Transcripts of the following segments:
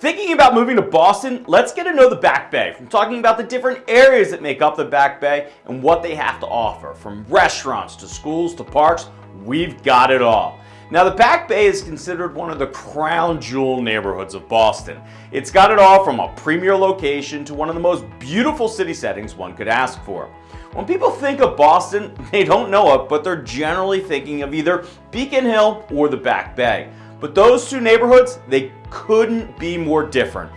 Thinking about moving to Boston, let's get to know the Back Bay from talking about the different areas that make up the Back Bay and what they have to offer. From restaurants to schools to parks, we've got it all. Now the Back Bay is considered one of the crown jewel neighborhoods of Boston. It's got it all from a premier location to one of the most beautiful city settings one could ask for. When people think of Boston, they don't know it, but they're generally thinking of either Beacon Hill or the Back Bay. But those two neighborhoods, they couldn't be more different.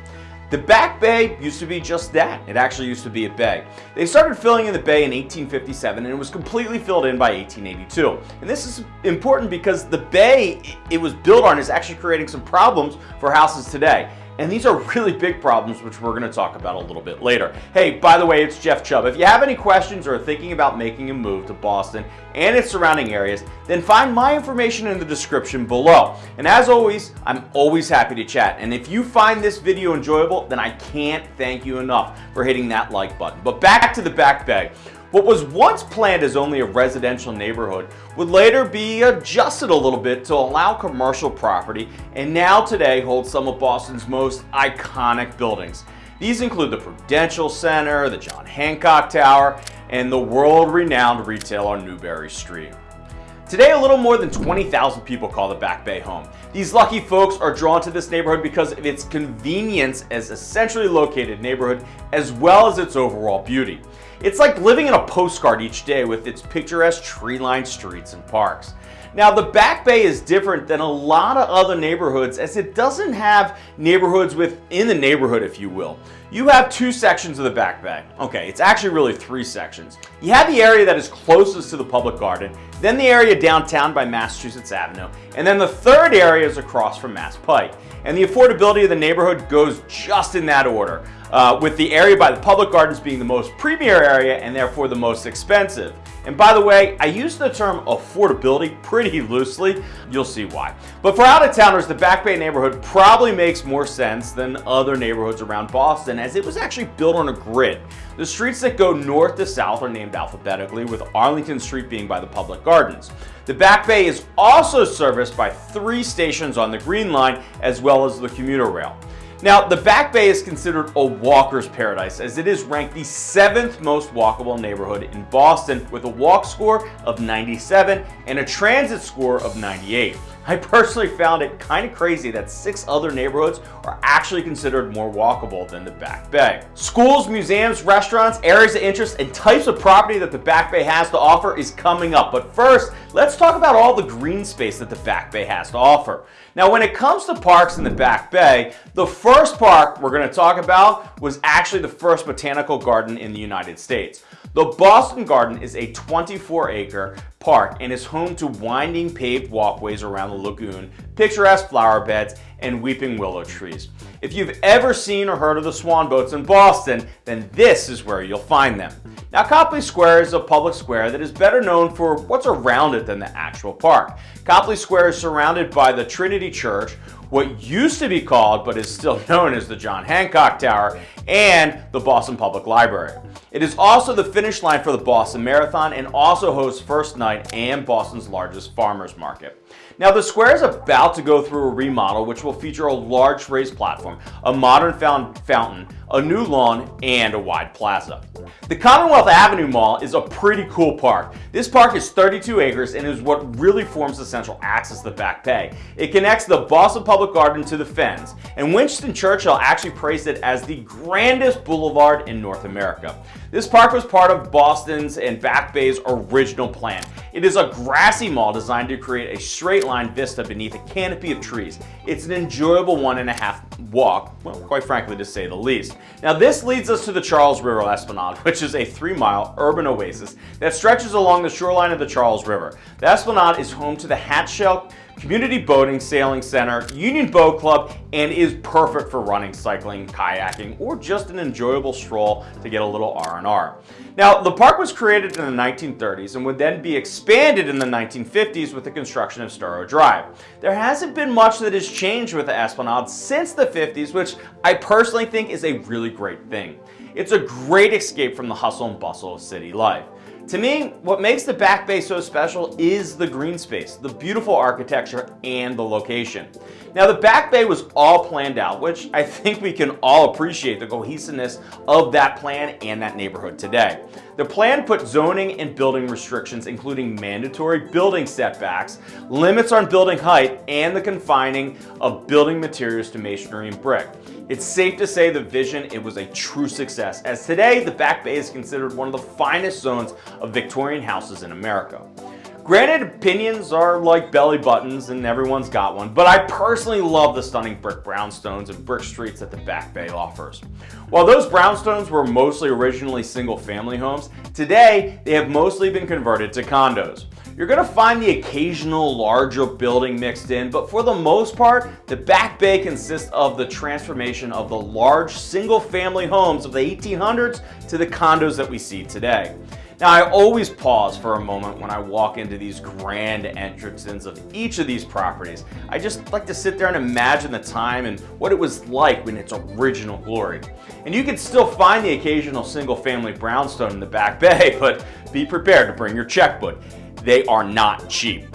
The Back Bay used to be just that. It actually used to be a bay. They started filling in the bay in 1857 and it was completely filled in by 1882. And this is important because the bay it was built on is actually creating some problems for houses today. And these are really big problems, which we're going to talk about a little bit later. Hey, by the way, it's Jeff Chubb. If you have any questions or are thinking about making a move to Boston and its surrounding areas, then find my information in the description below. And as always, I'm always happy to chat. And if you find this video enjoyable, then I can't thank you enough for hitting that like button. But back to the back bay. What was once planned as only a residential neighborhood would later be adjusted a little bit to allow commercial property and now today holds some of Boston's most iconic buildings. These include the Prudential Center, the John Hancock Tower, and the world-renowned retail on Newbury Street. Today, a little more than 20,000 people call the Back Bay home. These lucky folks are drawn to this neighborhood because of its convenience as a centrally located neighborhood as well as its overall beauty. It's like living in a postcard each day with its picturesque tree-lined streets and parks. Now the Back Bay is different than a lot of other neighborhoods as it doesn't have neighborhoods within the neighborhood if you will. You have two sections of the Back Bay. Okay, it's actually really three sections. You have the area that is closest to the public garden, then the area downtown by Massachusetts Avenue, and then the third area is across from Mass Pike. And the affordability of the neighborhood goes just in that order uh, with the area by the public gardens being the most premier area and therefore the most expensive. And by the way, I use the term affordability pretty loosely. You'll see why. But for out-of-towners, the Back Bay neighborhood probably makes more sense than other neighborhoods around Boston as it was actually built on a grid. The streets that go north to south are named alphabetically with Arlington Street being by the public gardens. The Back Bay is also serviced by three stations on the Green Line as well as the commuter rail. Now, the Back Bay is considered a walker's paradise as it is ranked the seventh most walkable neighborhood in Boston with a walk score of 97 and a transit score of 98. I personally found it kind of crazy that six other neighborhoods are actually considered more walkable than the Back Bay. Schools, museums, restaurants, areas of interest, and types of property that the Back Bay has to offer is coming up. But first, let's talk about all the green space that the Back Bay has to offer. Now, when it comes to parks in the Back Bay, the first park we're going to talk about was actually the first botanical garden in the United States. The Boston Garden is a 24 acre park and is home to winding paved walkways around the lagoon, picturesque flower beds, and weeping willow trees. If you've ever seen or heard of the swan boats in Boston, then this is where you'll find them. Now Copley Square is a public square that is better known for what's around it than the actual park. Copley Square is surrounded by the Trinity Church, what used to be called but is still known as the John Hancock Tower, and the Boston Public Library. It is also the finish line for the Boston Marathon and also hosts First Night and Boston's largest farmers market. Now the square is about to go through a remodel which will feature a large raised platform, a modern fountain, a new lawn, and a wide plaza. The Commonwealth Avenue Mall is a pretty cool park. This park is 32 acres and is what really forms the central axis of the Back Bay. It connects the Boston Public Garden to the Fens, and Winston Churchill actually praised it as the grandest boulevard in North America. This park was part of Boston's and Back Bay's original plan. It is a grassy mall designed to create a straight line vista beneath a canopy of trees. It's an enjoyable one and a half walk, well, quite frankly, to say the least. Now, this leads us to the Charles River Esplanade, which is a three-mile urban oasis that stretches along the shoreline of the Charles River. The Esplanade is home to the Hatch Shell Community Boating Sailing Center, Union Boat Club, and is perfect for running, cycling, kayaking, or just an enjoyable stroll to get a little R&R. Now, the park was created in the 1930s and would then be expanded in the 1950s with the construction of Storrow Drive. There hasn't been much that has changed with the Esplanade since the 50s, which I personally think is a really great thing. It's a great escape from the hustle and bustle of city life. To me, what makes the Back Bay so special is the green space, the beautiful architecture, and the location. Now the Back Bay was all planned out, which I think we can all appreciate the cohesiveness of that plan and that neighborhood today. The plan put zoning and building restrictions, including mandatory building setbacks, limits on building height, and the confining of building materials to masonry and brick. It's safe to say the vision, it was a true success, as today the Back Bay is considered one of the finest zones of Victorian houses in America. Granted, opinions are like belly buttons and everyone's got one, but I personally love the stunning brick brownstones and brick streets that the Back Bay offers. While those brownstones were mostly originally single family homes, today they have mostly been converted to condos. You're going to find the occasional larger building mixed in, but for the most part, the Back Bay consists of the transformation of the large single-family homes of the 1800s to the condos that we see today. Now I always pause for a moment when I walk into these grand entrances of each of these properties. I just like to sit there and imagine the time and what it was like in its original glory. And you can still find the occasional single family brownstone in the Back Bay, but be prepared to bring your checkbook they are not cheap.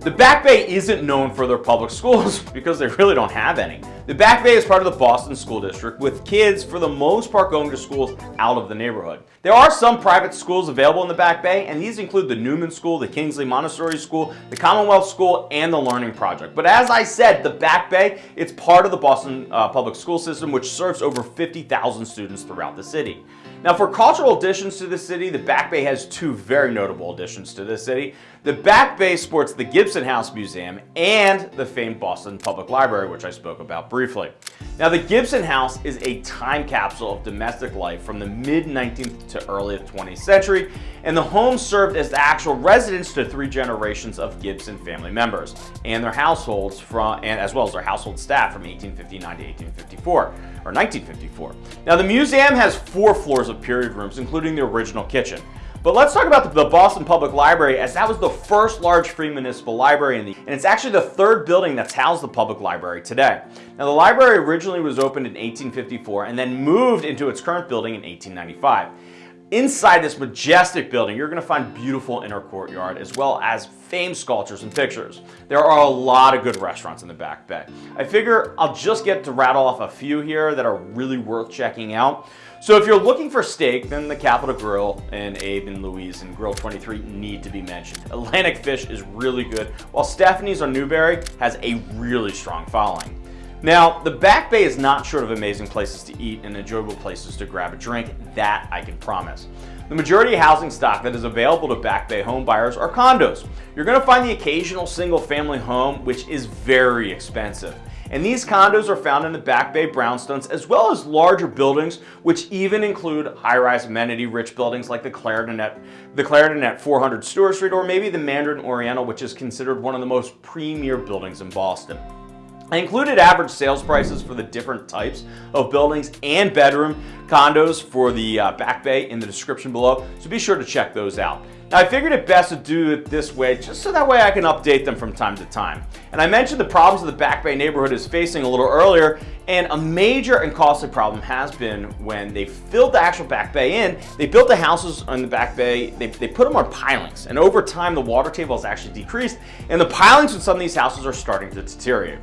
The Back Bay isn't known for their public schools because they really don't have any. The Back Bay is part of the Boston School District with kids for the most part going to schools out of the neighborhood. There are some private schools available in the Back Bay and these include the Newman School, the Kingsley Montessori School, the Commonwealth School, and the Learning Project. But as I said, the Back Bay, it's part of the Boston uh, public school system which serves over 50,000 students throughout the city. Now for cultural additions to the city, the Back Bay has two very notable additions to the city. The Back Bay sports the Gibson House Museum and the famed Boston Public Library, which I spoke about briefly. Now the Gibson House is a time capsule of domestic life from the mid-19th to early 20th century, and the home served as the actual residence to three generations of Gibson family members and their households from, and as well as their household staff from 1859 to 1854, or 1954. Now the museum has four floors of period rooms, including the original kitchen. But let's talk about the Boston Public Library as that was the first large free municipal library in the, and it's actually the third building that's housed the public library today. Now the library originally was opened in 1854 and then moved into its current building in 1895. Inside this majestic building, you're going to find beautiful inner courtyard as well as famed sculptures and pictures. There are a lot of good restaurants in the Back Bay. I figure I'll just get to rattle off a few here that are really worth checking out. So if you're looking for steak, then the Capital Grille and Abe and Louie's and Grill 23 need to be mentioned. Atlantic Fish is really good, while Stephanie's on Newbury has a really strong following. Now, the Back Bay is not short of amazing places to eat and enjoyable places to grab a drink, that I can promise. The majority of housing stock that is available to Back Bay home buyers are condos. You're going to find the occasional single family home, which is very expensive. And these condos are found in the Back Bay brownstones as well as larger buildings which even include high-rise amenity-rich buildings like the Clarendon at, the Clarendon at 400 Stuart Street or maybe the Mandarin Oriental which is considered one of the most premier buildings in Boston. I included average sales prices for the different types of buildings and bedroom condos for the uh, Back Bay in the description below, so be sure to check those out. Now I figured it best to do it this way just so that way I can update them from time to time. And I mentioned the problems that the Back Bay neighborhood is facing a little earlier and a major and costly problem has been when they filled the actual Back Bay in, they built the houses on the Back Bay, they, they put them on pilings and over time the water table has actually decreased and the pilings in some of these houses are starting to deteriorate.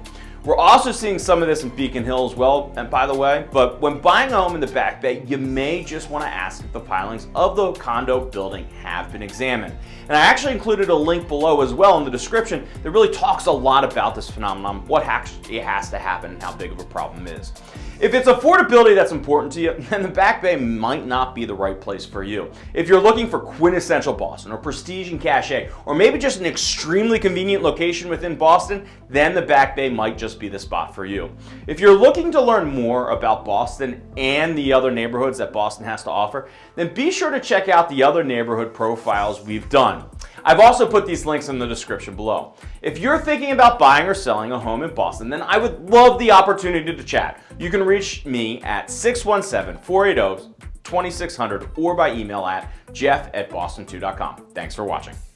We're also seeing some of this in Beacon Hill as well, and by the way, but when buying a home in the Back Bay, you may just want to ask if the pilings of the condo building have been examined. And I actually included a link below as well in the description that really talks a lot about this phenomenon, what actually has to happen, and how big of a problem is. If it's affordability that's important to you, then the Back Bay might not be the right place for you. If you're looking for quintessential Boston or prestige and cachet, or maybe just an extremely convenient location within Boston, then the Back Bay might just be the spot for you. If you're looking to learn more about Boston and the other neighborhoods that Boston has to offer, then be sure to check out the other neighborhood profiles we've done. I've also put these links in the description below. If you're thinking about buying or selling a home in Boston, then I would love the opportunity to chat. You can reach me at 617-480-2600 or by email at jeff at boston2.com. Thanks for watching.